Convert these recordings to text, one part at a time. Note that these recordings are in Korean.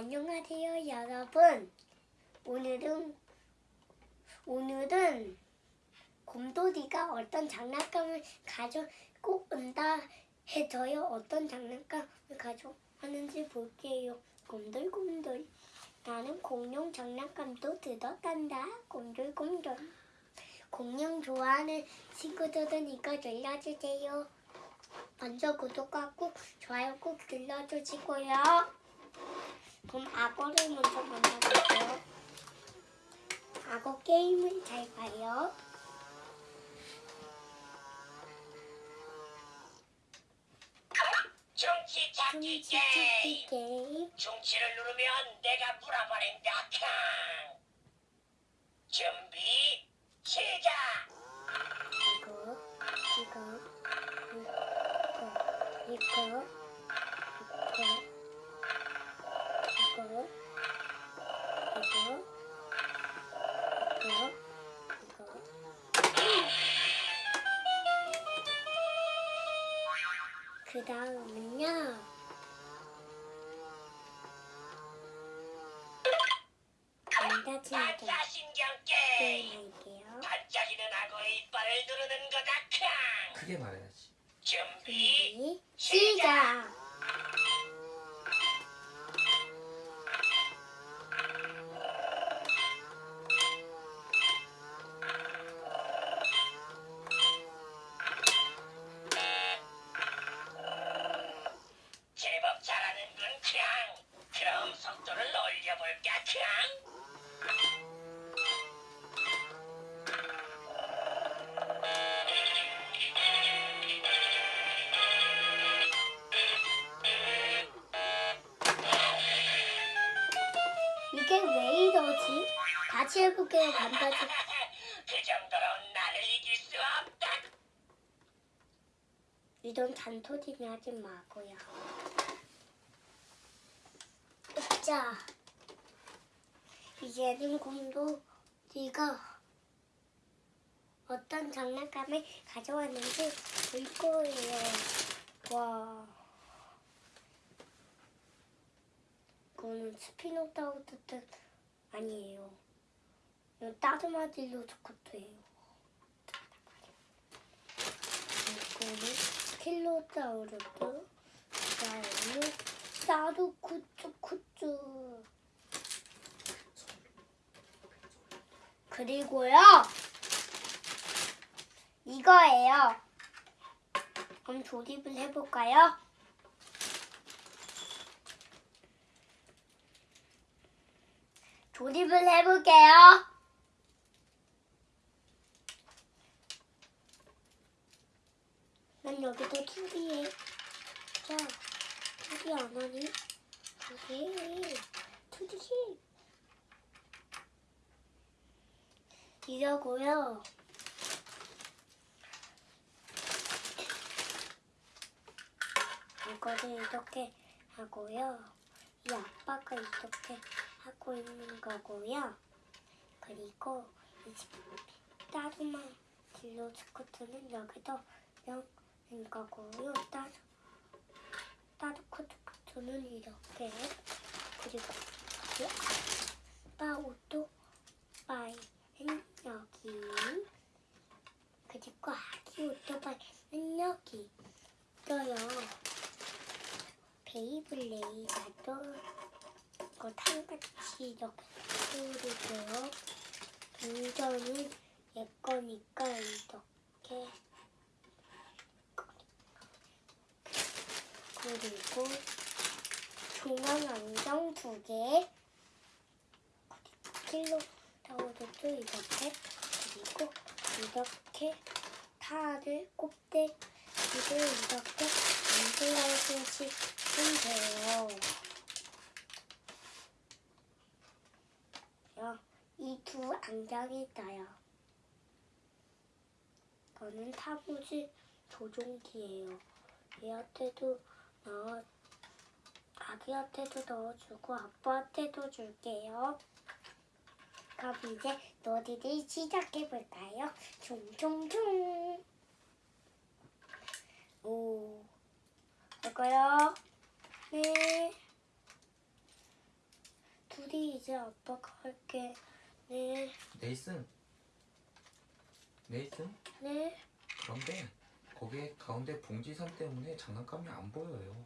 안녕하세요, 여러분. 오늘은 오늘은 곰돌이가 어떤 장난감을 가져고 온다 해서요. 어떤 장난감을 가져왔는지 볼게요. 곰돌곰돌. 나는 공룡 장난감도 들었단다. 곰돌곰돌. 공룡 좋아하는 친구들은 이거 눌러주세요. 먼저 구독과 꾹 좋아요 꾹 눌러주시고요. 그럼 악어를 먼저 만나볼게요. 악어 게임을 잘 봐요. 중치 찾기 중치 찾기 게임 게임. 중치를 누르면 내가 물어버린다 캉 준비 시작 이거, 이거, 다음은요. 게임 할게요. 반짝이는 악어의 이빨을 누르는 거다 캉 크게 말해야지. 준비 준비, 시작! 잔소리는 하지 마고요. 자, 이제는 곰돌이가 어떤 장난감을 가져왔는지 볼 거예요. 와. 이거는 스피노 다우드 뜻 아니에요. 이건 따르마딜로 스쿠트예요. 이거는 킬로사우루스, 그다음에 사루쿠쭈쿠쭈. 그리고요, 이거예요. 그럼 조립을 해볼까요? 조립을 해볼게요. 난 여기도 투디해. 자, 투디 안 하니? 투디, 투디. 이러고요. 이거를 이렇게 하고요. 이 아빠가 이렇게 하고 있는 거고요. 그리고 이 따르마 딜로 스쿠트는 여기도 넣 는 거고요. 따르 따르코 스쿠트는 이렇게 그리고 이 아빠 오토바이는 여기 그리고 아기 오토바이는 여기 있어요. 베이블레이드도 이거 탕같이 이렇게 뿌리고요. 운전은 얘 거니까 이렇게 그리고 중앙 안경 두 개, 킬로 타워도 이렇게 그리고 이렇게 타를 꼽대기를 이렇게 만들어주시면 돼요. 이 두 안경이 있어요. 이거는 타부지 조종기예요. 얘한테도 넣어, 아기한테도 넣어주고 아빠한테도 줄게요. 그럼 이제 놀이를 시작해볼까요? 총총총! 오, 이거요? 네. 둘이 이제 아빠가 할게. 네, 네이슨. 네이슨? 네. 그런데 거기에 가운데 봉지선 때문에 장난감이 안 보여요.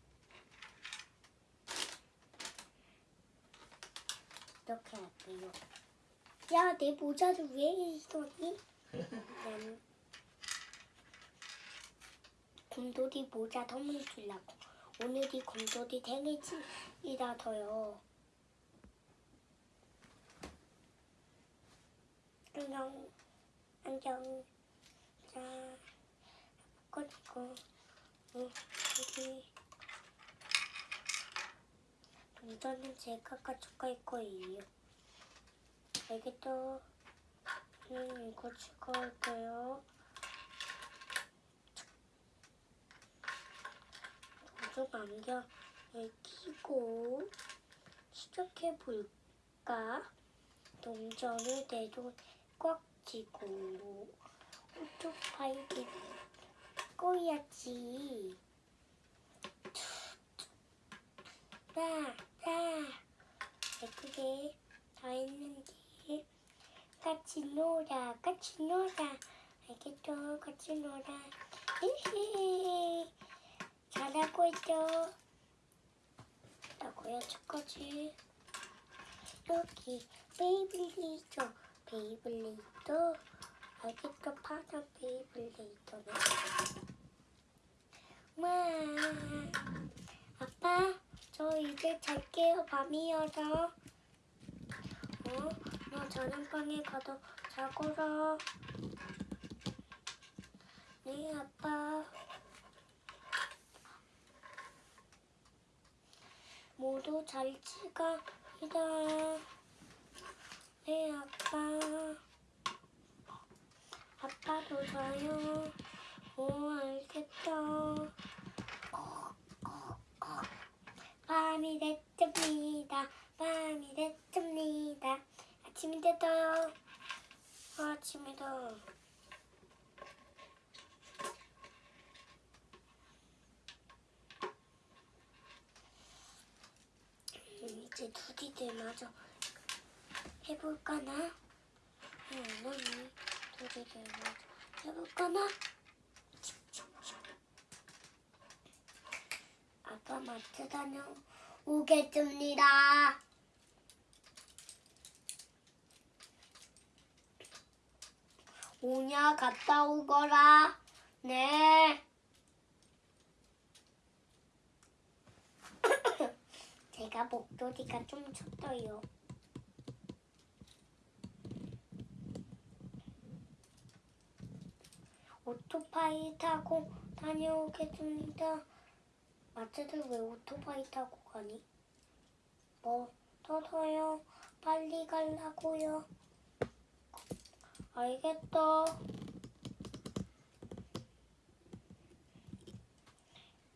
이렇게 할게요. 야, 내 모자를 왜 이러니? 난 곰돌이 모자 선물 주려고. 오늘이 곰돌이 생일이라서요. 안녕, 안녕. 자, 어, 여기 동전은 제가 가져갈 거예요. 알겠죠? 음, 이거 추가할게요. 보조 안경을 끼고 시작해볼까? 동전을 내 손에 꽉 쥐고 오토바이 를 꺼야지. 나, 나. 예쁘게 다 했는데 같이 놀아, 같이 놀아. 알겠죠? 같이 놀아. 히히. 잘하고 있죠? 라고요, 첫거지. 여기 베이블리죠. 베이블리도 알겠죠? 파란 베이블리도네. 와. 아빠, 저 이제 잘게요. 밤이어서. 어? 너 저녁방에 가도 자고라. 네, 아빠. 모두 잘 지갑니다. 네, 아빠. 아빠도 자요. 오, 알겠다. 밤이 됐습니다. 밤이 됐습니다. 아침이 됐어요. 아침이다. 음, 이제 둘이들 마저 해볼까나? 응, 언니 둘이들 마저 해볼까나? 아빠 마트 다녀오겠습니다. 오냐 갔다 오거라. 네. 제가 목소리가 좀 쳤어요. 오토바이 타고 다녀오겠습니다. 마트를 왜 오토바이 타고 가니? 뭐, 터서요. 빨리 가려고요. 알겠어.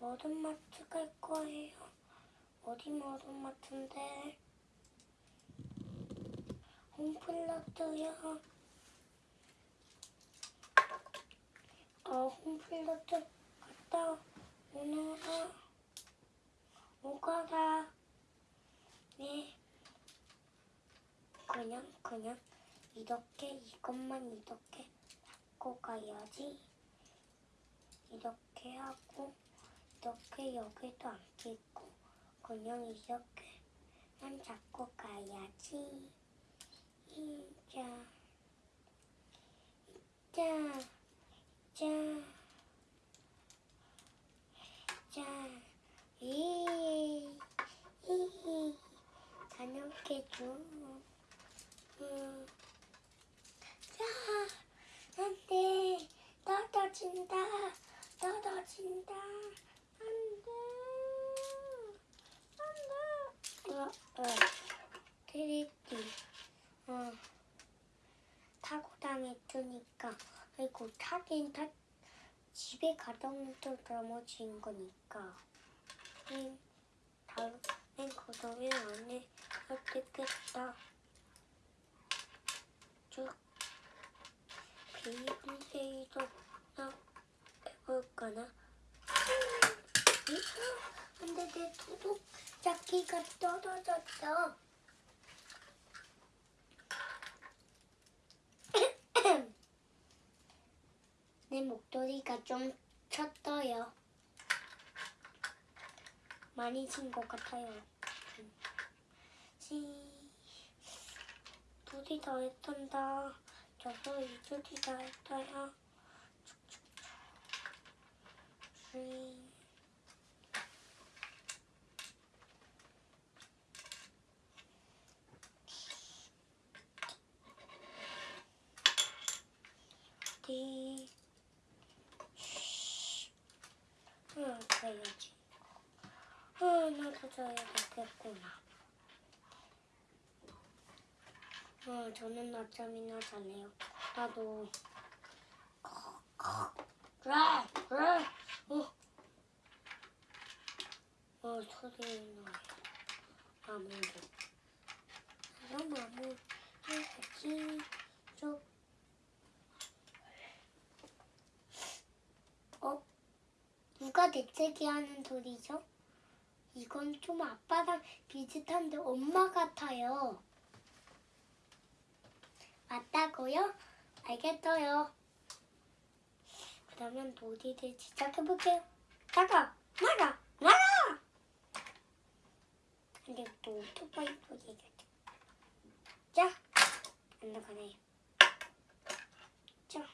머든 마트 갈 거예요. 어디 머든 마트인데? 홈플러트요. 어, 홈플러트 갔다 오너라. 오거라. 네. 그냥, 그냥. 이렇게 이것만 이렇게 잡고 가야지. 이렇게 하고 이렇게 여기도 안 끼고 그냥 이렇게만 잡고 가야지. 이자, 자, 자, 자, 이, 이, 다녀올게죠. 음. 자, 안 돼. 떨어진다. 떨어진다. 안 돼. 안 돼. 어, 어. 트리티. 어. 타고 다녔으니까. 아이고, 타긴 타. 집에 가던도 넘어진 거니까. 다른 고동이 안에 어떻겠다. 쭉 비밀데이도 나 해볼까나? 근데 내 도둑잡기가 떨어졌어. 내 목도리가 좀 쳤어요. 많이 친 것 같아요. 시, 둘이 다 했단다. 저도 이 둘이 다 했어요. 시, 디, 응, 그래야지. 아, 나도 자야겠구나. 어, 저는 낮잠이나 잘래요. 나도. 그래, 그래. 어, 어, 소리 나요. 아무도. 그럼 아무 해야지. 좀. 어? 누가 대체기 하는 소리죠? 이건 좀 아빠랑 비슷한데 엄마 같아요. 맞다고요? 알겠어요. 그러면 놀이를 시작해볼게요. 나가! 나가! 나가! 근데 또 오토바이 소리가 자! 안 나가네요. 자!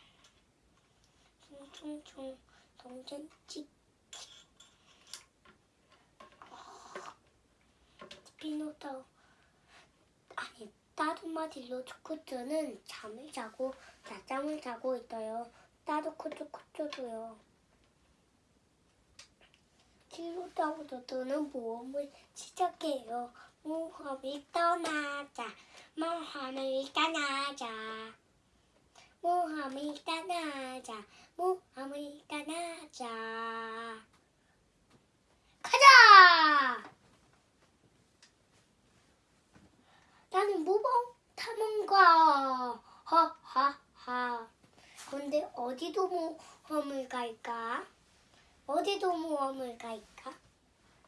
총총총 동전 찍 피노타우 아니 말로 초코트는 잠을 자고 낮잠을 자고 있어요. 따로 코초코초도요. 키로타우도는 모험을 시작해요. 모험을 떠나자. 모험을 떠나자. 모험을 떠나자. 모험을 떠나자. 가자! 나는 모범 탐험가. 하하하. 근데 어디도 모험을 갈까? 어디도 모험을 갈까?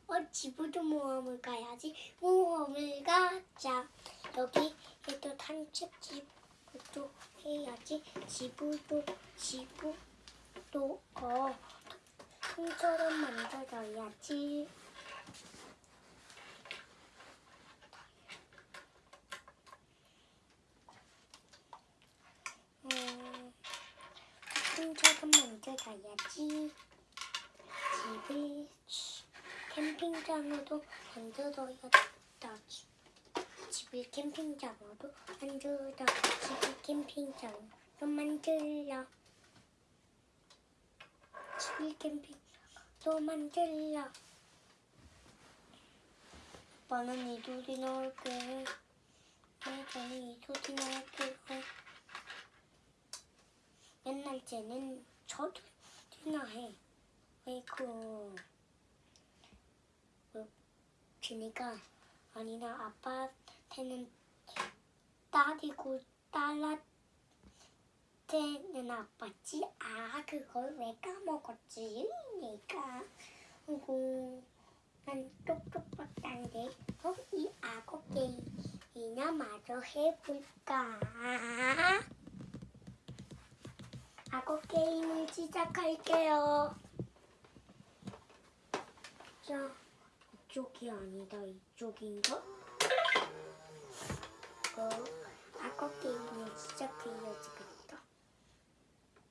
어, 집으로 모험을 가야지. 모험을 가자. 여기 또 산책집도 해야지. 집으로 집으로 어 통처럼 만들어야지. 캠핑장은 먼저 가야지. 집을 캠핑장으로 만들어야겠다. 집을 캠핑장으로 만들어. 집을 캠핑장으로 만들어. 집을 캠핑장으로 만들어. 아빠는 이 소리 넣을게. 네, 저는 이 소리 넣을게 요. 옛날 쟤는 저도 지나 해. 왜그 그, 지니까 아니나 아빠한테는 딸이고 딸한테는 아빠지. 아 그걸 왜 까먹었지? 내가 그리고 난 똑똑박단데 어? 이 악어 게임이나 마저 해볼까? 악어 게임을 시작할게요. 자, 이쪽이 아니다. 이쪽인가? 어, 악어 게임을 시작해야 지겠다.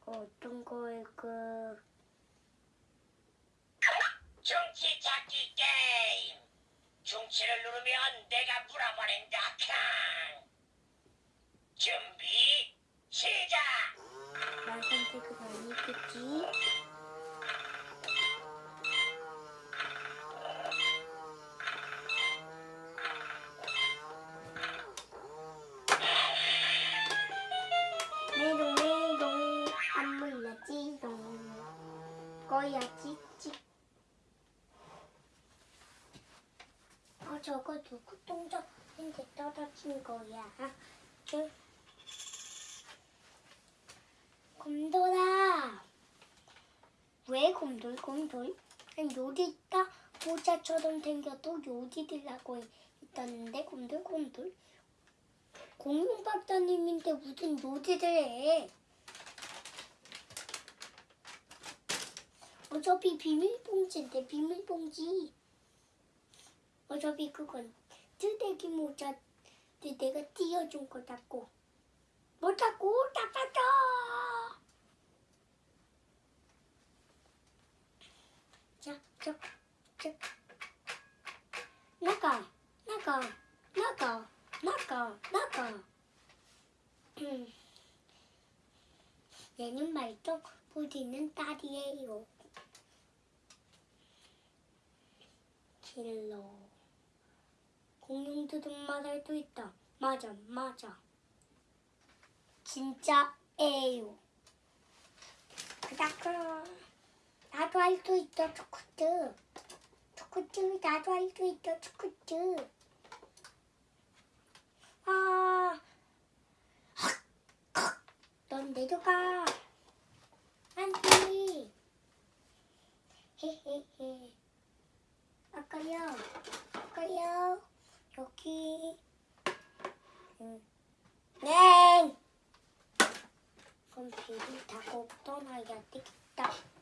어, 어떤 걸 그... 중치 찾기 게임. 중치를 누르면 내가 물어버린다. 캉. 준비 시작. 메롱 메롱 안 몰라지롱 거야지 찌. 어 저거 누구 동전인데 떨어진 거야? 저 곰돌아. 왜 곰돌 곰돌? 난 요리 있다 모자처럼 생겨도 요리 들라고 있다는데 곰돌 곰돌. 공룡 박사님인데 무슨 요리를 해? 어차피 비밀봉지인데 비밀봉지. 어차피 그건 뜨대기 모자 내가 띄워준 거다고. 뭐다고 나빠져. 자, 자, 자. 나가, 나가, 나가, 나가, 나가. 음. 얘는 말도 부리는 딸이에요. 킬러. 공룡들은 말할 수 있다. 맞아, 맞아. 진짜예요. 그다그 나도 할 수 있어, 초코트. 초코트, 나도 할 수 있어, 초코트. 아, 넌 내려가. 안 돼. 헤헤헤. 아까요. 아까요. 여기. 응. 네. 그럼 비를 타고 떠나야 되겠다.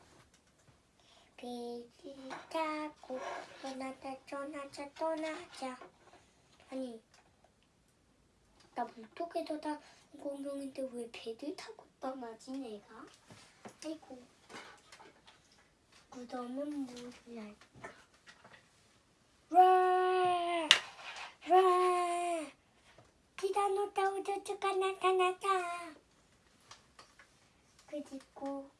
비를 타고 떠나자 떠나자 떠나자. 아니 나 물속에서 다 공룡인데 왜 배를 타고 떠나지 내가? 아이고 그러면 뭐랄까 와! 와! 티라노사우루스가 나타났다 그리고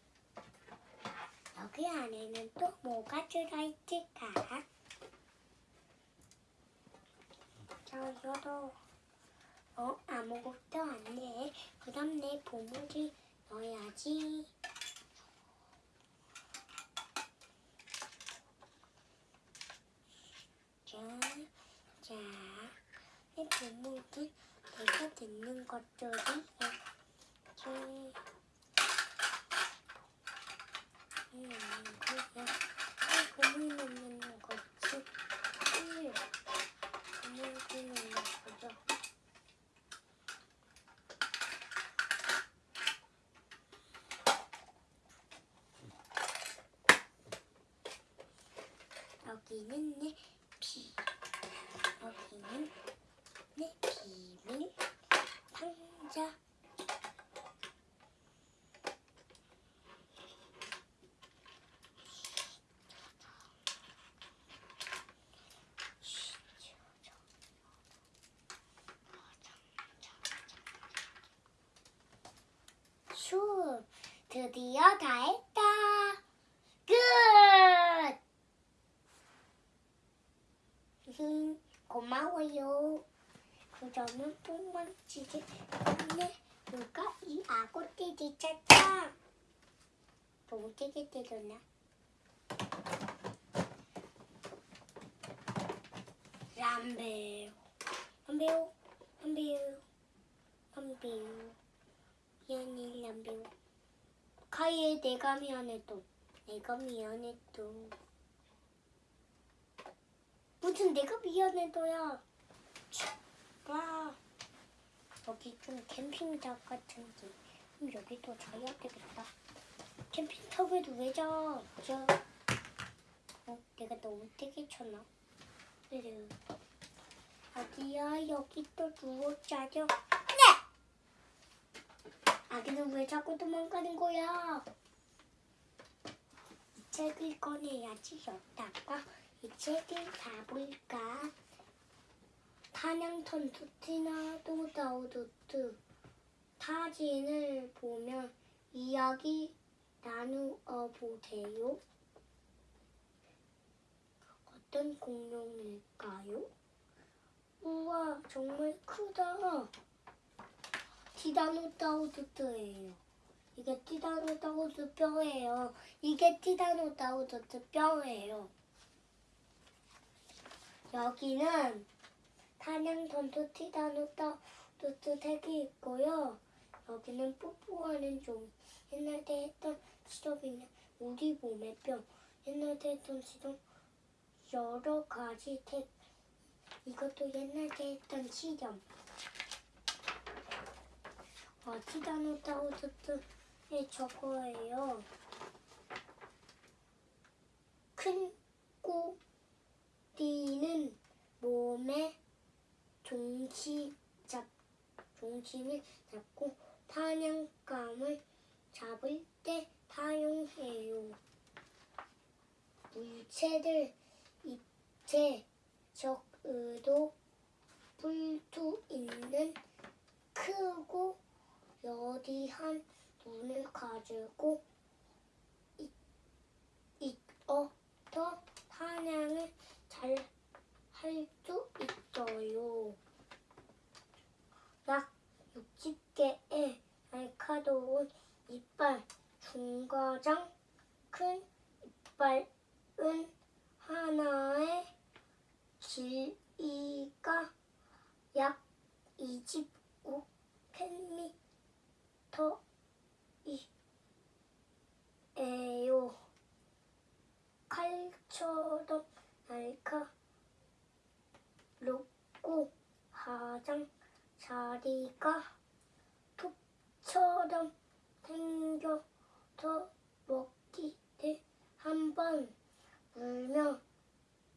여기 안에는 또 뭐가 들어있을까? 자, 열어. 어, 아무것도 안 돼. 그럼 내 보물을 넣어야지. 자, 자, 내 보물은 내가 듣는 것들이 이렇게 있는 거야. 내 보물 넣는 거지. 보물, 보물 넣는 거죠. 여기는 내 비, 여기는 내 비밀 상자. 슈, 드디어 다 했다. 끝! 히, 고마워요. 그러면 뽕망치지 근데 누가 이 아고띠를 찾다. 동지게 때렸나? 람베오, 람베오, 람베오, 미안해 람베오. 카이에 내가 미안해도, 내가 미안해도. 무슨 내가 미안해도야. 와 여기 좀 캠핑장 같은데 여기도 자야 되겠다. 캠핑탑에도 왜 자? 자. 어, 내가 너무 되게 쳤나? 그래. 아기야 여기 또 누워 자죠? 네. 아기는 왜 자꾸 도망가는 거야? 이 책을 꺼내야지 여다가 이 책을 가볼까? 탄양턴 투티나도 다우두트 사진을 보면 이야기 나누어 보세요. 어떤 공룡일까요? 우와 정말 크다. 티다노다우두트예요. 이게 티다노다우두 뼈예요. 이게 티다노다우두트 뼈예요. 여기는 탄양 던토 티다노타 도트 색이 있고요. 여기는 뽀뽀하는 종. 옛날 때 했던 시럽이나 우리 몸의 뼈. 옛날 때 했던 시럽 여러 가지 색. 이것도 옛날 때 했던 시험. 어, 티다노타 도트 의 저거예요. 캔꼬리는 몸에 중심 잡 중심을 잡고 사냥감을 잡을 때 사용해요. 물체들 입체 적으로 볼수 있는 크고 여리한 눈을 가지고 있, 있어서 사냥을 잘 할 수 있어요. 약 60개의 날카로운 이빨, 중가장, 큰 이빨은 하나의 길이가 약 25cm이 에요. 칼처럼 날카롭고 가장 자리가 톱처럼 생겨서 먹기를 한번 물면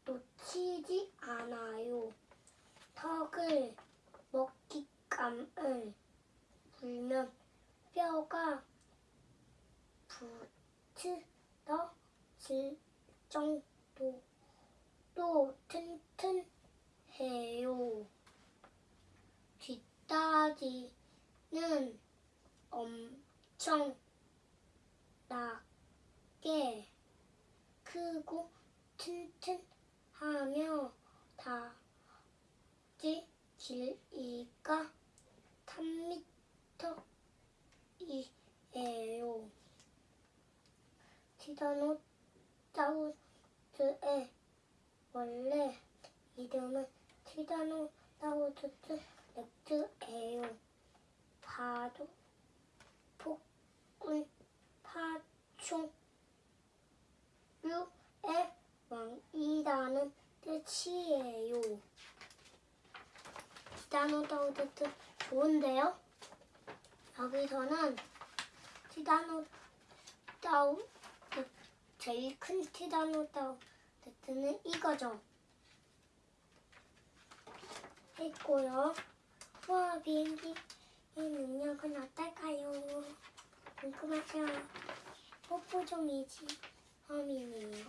놓치지 않아요. 턱을 먹잇감을 물면 뼈가 부츠러질 정도로 튼튼해요. 뒷다리는 엄청 나게 크고 튼튼하며 다리 길이가 3m이에요. 티라노사우루스의 원래 이름은 티라노사우루스 렉스예요. 파도, 폭군, 파충류의 왕이라는 뜻이에요. 티라노사우루스 좋은데요? 여기서는 티라노사우루스 제일 큰 티라노사우루스는 이거죠. 있고요. 와 비행기의 능력은 어떨까요? 궁금하죠? 뽀뽀종이지 범인이에요.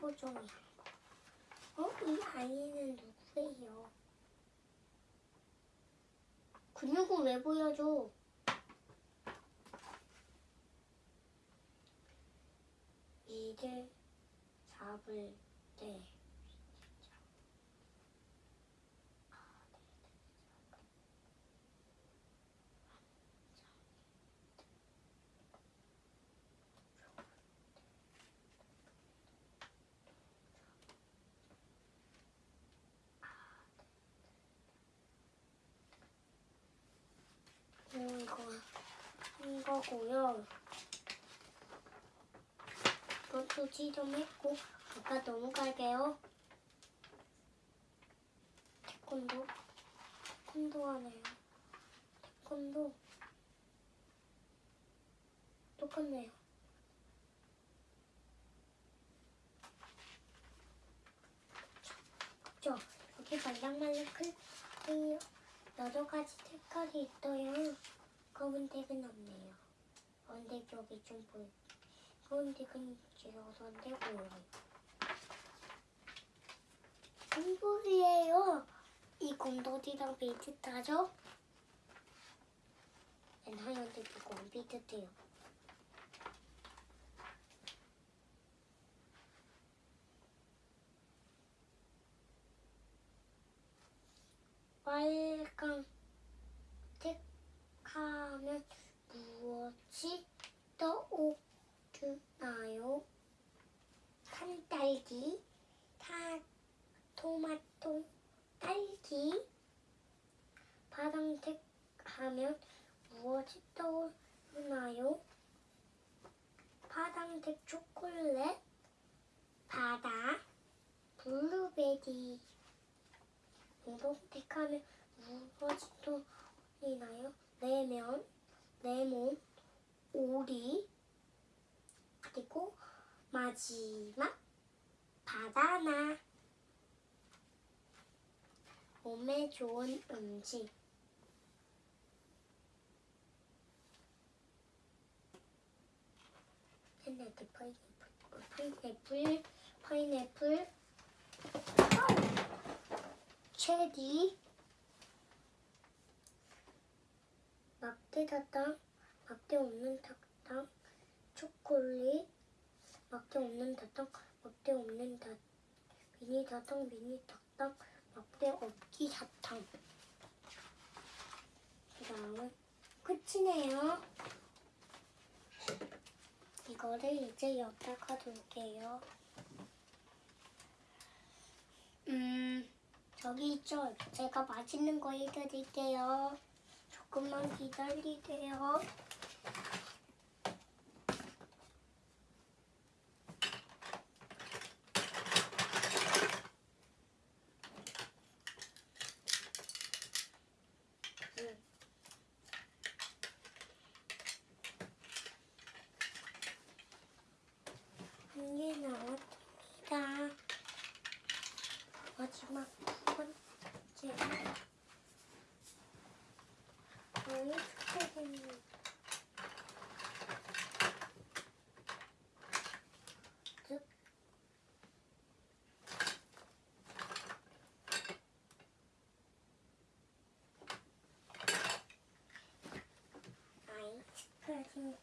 뽀뽀종이. 어? 이 아이는 누구예요? 근육은 왜 보여줘? 이를 잡을 때 음, 이거 한 거고요. 이것도 지정했고 아까 넘어갈게요. 태권도 태권도 하네요. 태권도 똑같네요. 그죠? 여기 말랑말랑 클 여러 가지 색깔이 있어요. 검은색은 없네요. 검은색 여기 좀 보여. 검은색은 길어서 안 되고요. 공돌이에요. 이 공돌이랑 비슷하죠? 난 하얀색 이거 안 비슷해요. 빨강 하면 무엇이 떠오르나요? 산딸기, 타, 토마토, 딸기. 파란색 하면 무엇이 떠오르나요? 파란색 초콜릿, 바다, 블루베리. 공동색 하면 무엇이 떠오르나요? 레몬, 레몬, 오리, 그리고 마지막 바나나 몸에 좋은 음식. 샌드위치 파인애플 파인애플 파인애플. 체리. 막대 사탕 막대 없는 사탕 초콜릿. 막대 없는 사탕 막대 없는 사 미니 사탕 미니 사탕 막대 없기 사탕. 그 다음은 끝이네요. 이거를 이제 여기다가 둘게요. 음 저기 있죠? 제가 맛있는 거 해드릴게요. 조금만 기다리세요 음. 한 개 나왔습니다. 마지막 두 번째. 아이스크림. 즉,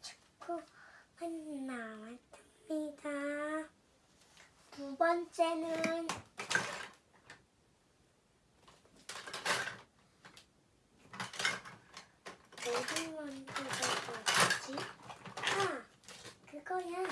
초코만 나왔습니다. 두 번째는 뭐를 만들어서 하지? 아, 그거야.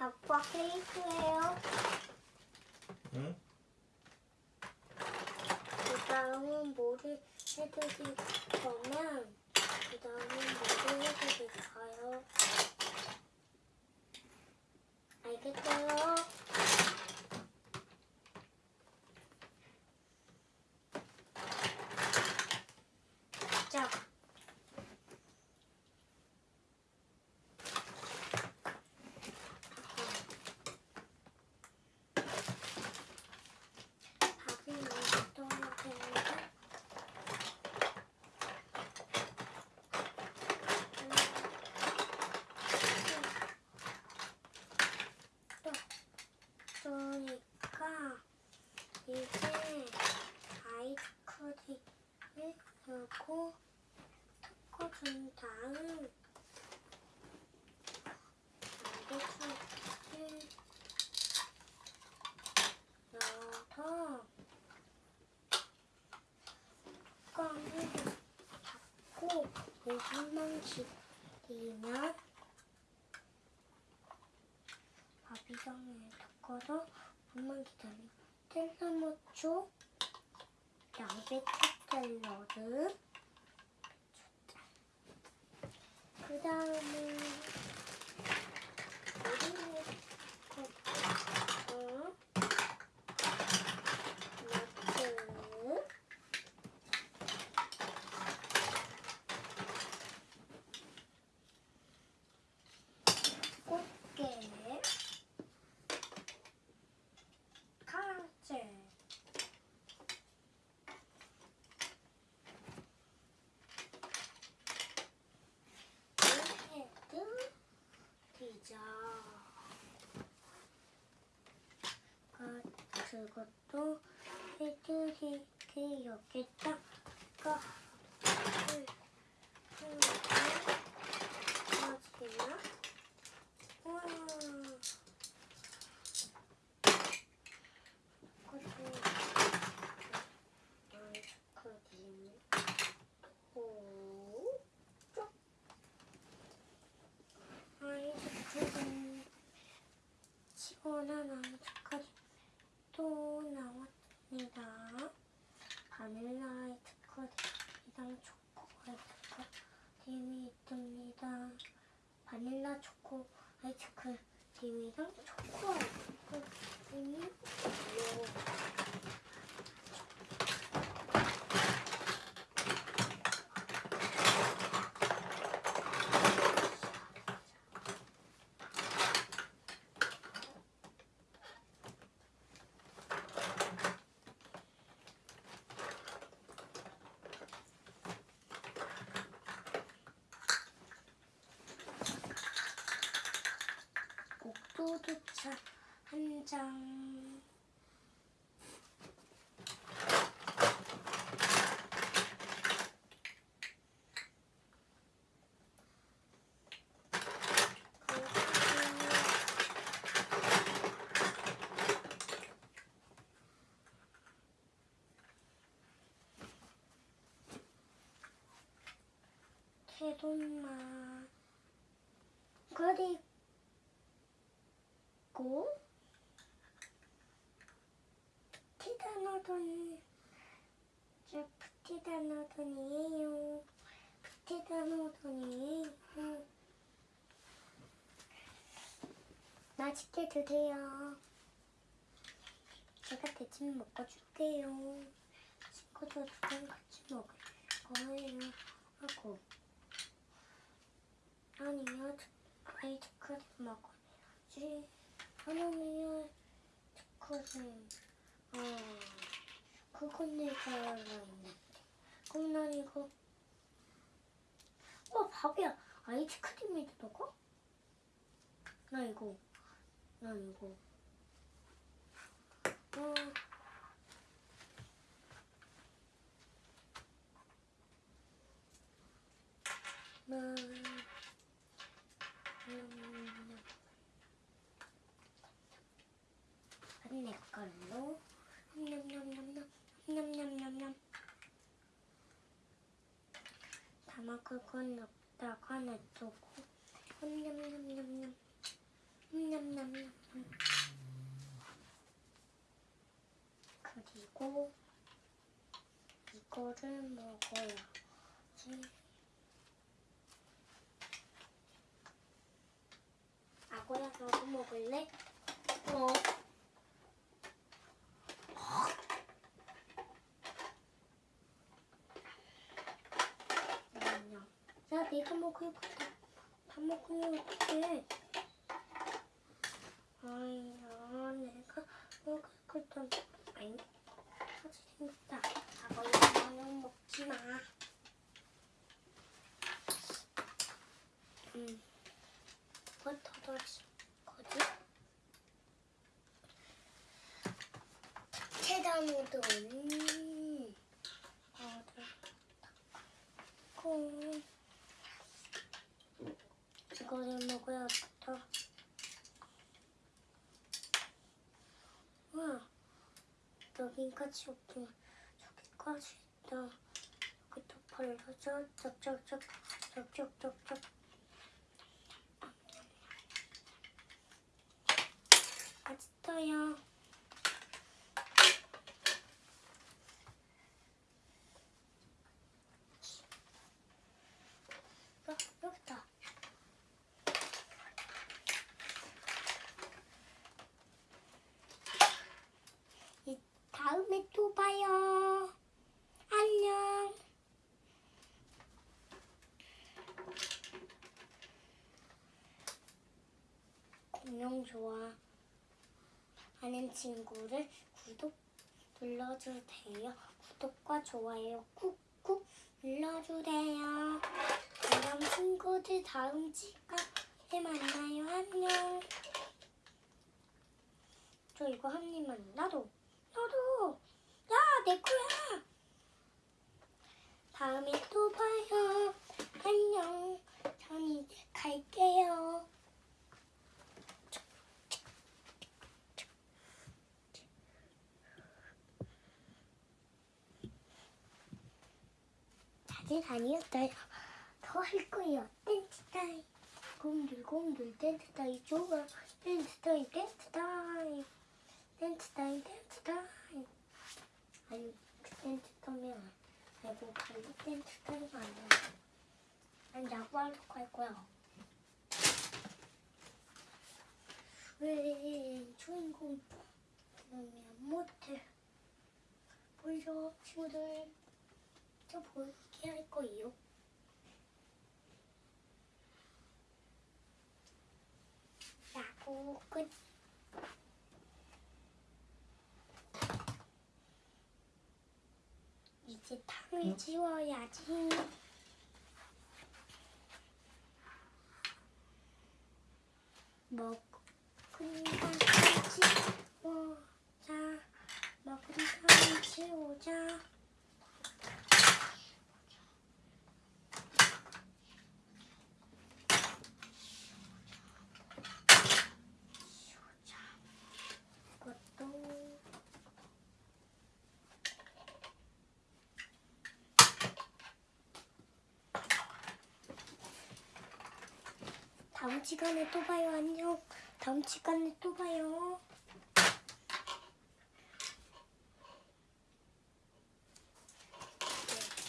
아빠 케이크예요. 응? 그 다음은 뭐를 해드릴 거면 그 다음은 뭐를 해드릴까요? 알겠어요? 자. 밥을 먼저 떠야 되는데 그러니까 이제 아이스크림을 넣고 섞어준 다음 알겠지? 넣어서 뚜껑을 닫고 5분만 기다리면 밥이상에 섞어서 5분만 기다리면 텔사모초 양배추 샐러드 그 다음에 오리오 어 너트 꽃게 카라멜 헤드 피자 그, 그것도 해드릴게 여기다가 을 하나 하나 우와. 그리고 아이스크림 오, 쪽. 아이스크림 시원한 아이스크림 또 나왔습니다. 바닐라 아이스크림이랑 초코 아이스크림이 있습니다. 바닐라 초코 아 이스크림이랑 초코 아이스크림이 있어요. 옥도두차 한 장. 태돈맛 그리고 고 프티다노돈 저 프티다노돈이에요. 프티다노돈이에요. 맛있게 드세요. 제가 대신 먹어줄게요. 친구들이랑 같이 먹을 거예요. 하고. 아니면 아이스크림 먹어야지. 하나는 아이스크림 아 그건 내가 있는 난 이거 어 바보야 아이스크림에도 먹어? 나 이거 나 이거. 어. 나, 음, 내 걸로. 냠냠냠냠 냠냠냠냠 다 먹을 건 없다가 놔두고 냠냠냠냠냠 냠냠냠냠 그리고 이거를 먹어야지 아고야 너도 먹을래? 어. 아니야. 야, 내가 먹을 거다. 다 먹으면 어떡해. 아니야, 내가 먹을 거다. 아니, 같이 생겼다. 아버야, 너는 먹지 마. 음, 이거 더 넣었어. 거지? 체다 모드 언니. 어들 고 이거를 먹어야겠다. 와, 여기까지 없구나. 저기까지 있다. 여기도 벌려져. 쩍쩍쩍, 쩍쩍쩍쩍. 맛있어요. 어, 여기다. 이 다음에 또 봐요. 안녕. 좋아 하는 친구를 구독 눌러주세요. 구독과 좋아요 꾹꾹 눌러주세요. 그럼 친구들 다음 시간에 만나요. 안녕. 저 이거 한 입만 나도 나도 야내 거야. 다음에 또 봐요. 안녕. 전 이제 갈게요. 아직 아니었어요. 더 할 거예요. 댄스 타임. 공들 공들 댄스 타임 좋아. 댄스 타임 댄스 타임. 댄스 타임 댄스 타임. 아니 그 댄스 타임은 아이고 발로 댄스 타임 안 돼. 난 야구하러 갈 거야. 왜 주인공 그러면 못해. 보이죠 친구들. 저 보 이게 할 거예요. 야구 끝. 이제 탕을 치워야지. 먹은 탕을 치우자. 먹은 탕을 치우자. 것도 다음 시간에 또 봐요 안녕. 다음 시간에 또 봐요.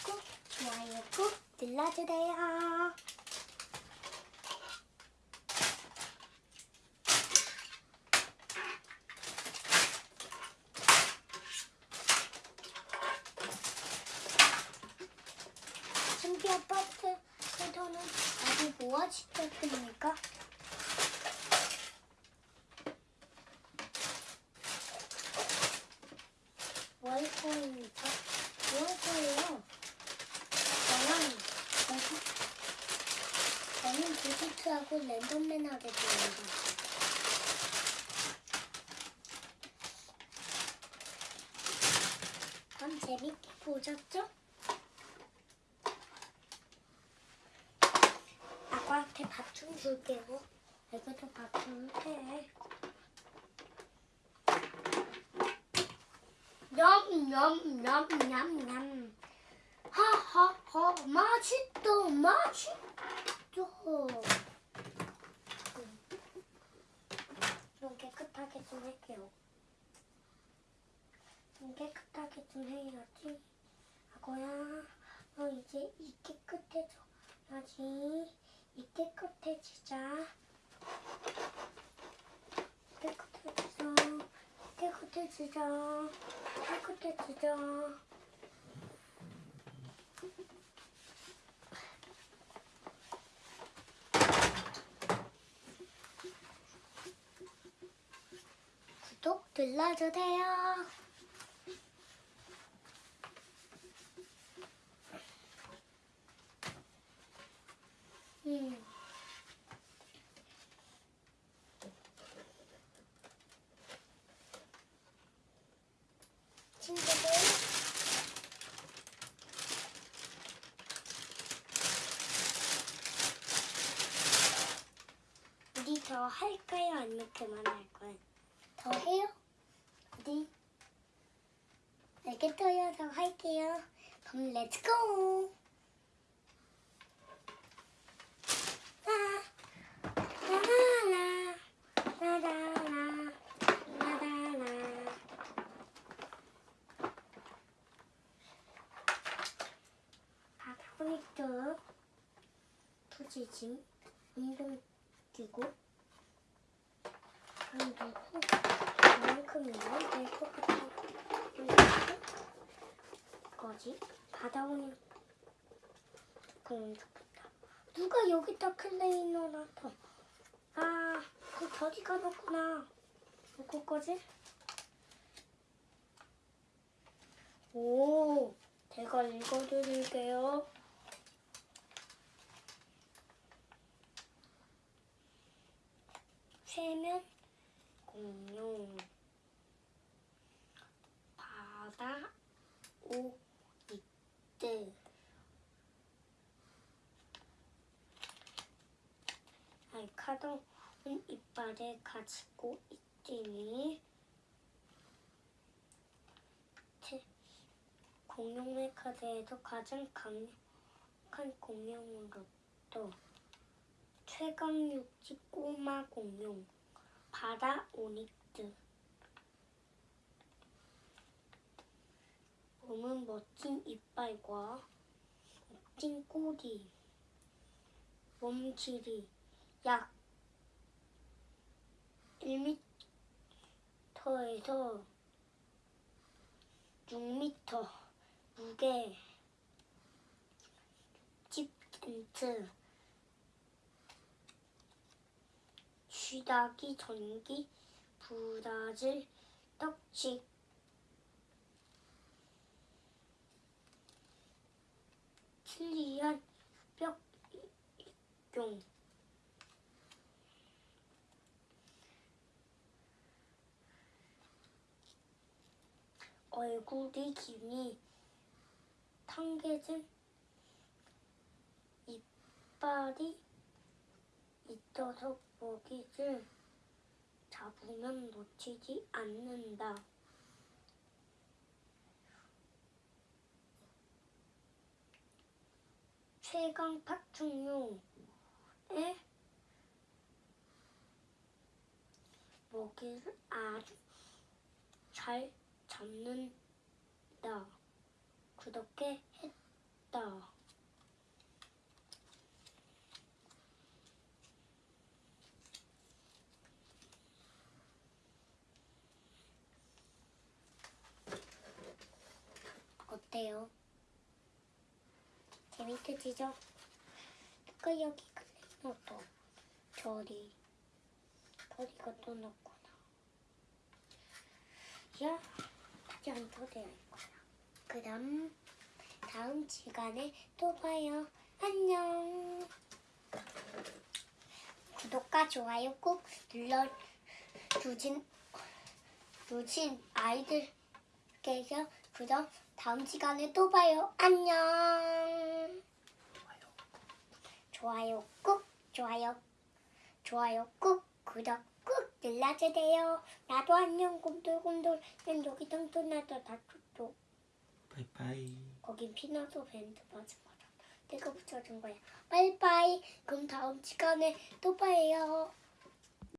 꾹 좋아요 꾹 눌러주세요 신비 아파트에서는 아직 뭐가 시켰습니까? 뭐 할 거입니까? 뭐 할 거예요? 저는 저기 저는 디지트하고 랜덤맨 하겠습니다. 그럼 재밌게 보셨죠? 아빠한테 밥 좀 줄게요. 애기도 밥 좀 해. 냠냠냠냠냠. 하하하 맛있다 맛있다. 좀 깨끗하게 좀 할게요. 좀 깨끗하게 좀 해야지. 아고야, 너 이제 이 깨끗해져야지. 이 깨끗해지자. 깨끗해지자. 깨끗해지자. 깨끗해지자. 구독 눌러주세요. 음. 친구들 우리 더 할까요? 아니면 그만할까요? 더 해요? 어디? 알겠어요. 더 할게요. 그럼 let's go! 아, 라라라, 라라라. 바닥으로 부지짐 운동기구 그리고 그만큼이면 될 것 같아 거지. 바닥은 조금 좋겠다. 누가 여기다 클레이너 놔둬 아 그 저기 가뒀구나 누구 거지? 오 제가 읽어드릴게요. 세면 공룡 바다 오 이때 알카동 은 이빨에 가지고 있지니 공룡의 카드에서 가장 강력한 공룡으로도 최강 육지 꼬마 공룡 바다 오닉스 몸은 멋진 이빨과 멋진 꼬리 몸 길이 약 1m에서 6m 무게 10센트 쥐다기 전기 브라질 떡식. 칠리안 뼈용 얼굴이 기니 탕개진 이빨이 있어서 먹이를 잡으면 놓치지 않는다. 최강 파충류의 먹이를 아주 잘 잡는다. 그렇게 했다. 어때요? 재밌으시죠? 그 여기 클레이노도 저리 저리가 또 넣구나. 야, 안 터져야 거야. 그럼 다음 시간에 또 봐요. 안녕. 구독과 좋아요 꼭 눌러 주신 주신 아이들께서 그럼 다음 시간에 또 봐요. 안녕. 좋아요 꾹 좋아요 좋아요 꾹 구독 꾹 눌러주세요. 나도 안녕 곰돌곰돌 난 여기 땅도 나도 다 tutto. 바이바이. 거긴 피나도 밴드 맞은 거잖아. 내가 붙여준 거야. 빠이빠이. 그럼 다음 시간에 또 봐요.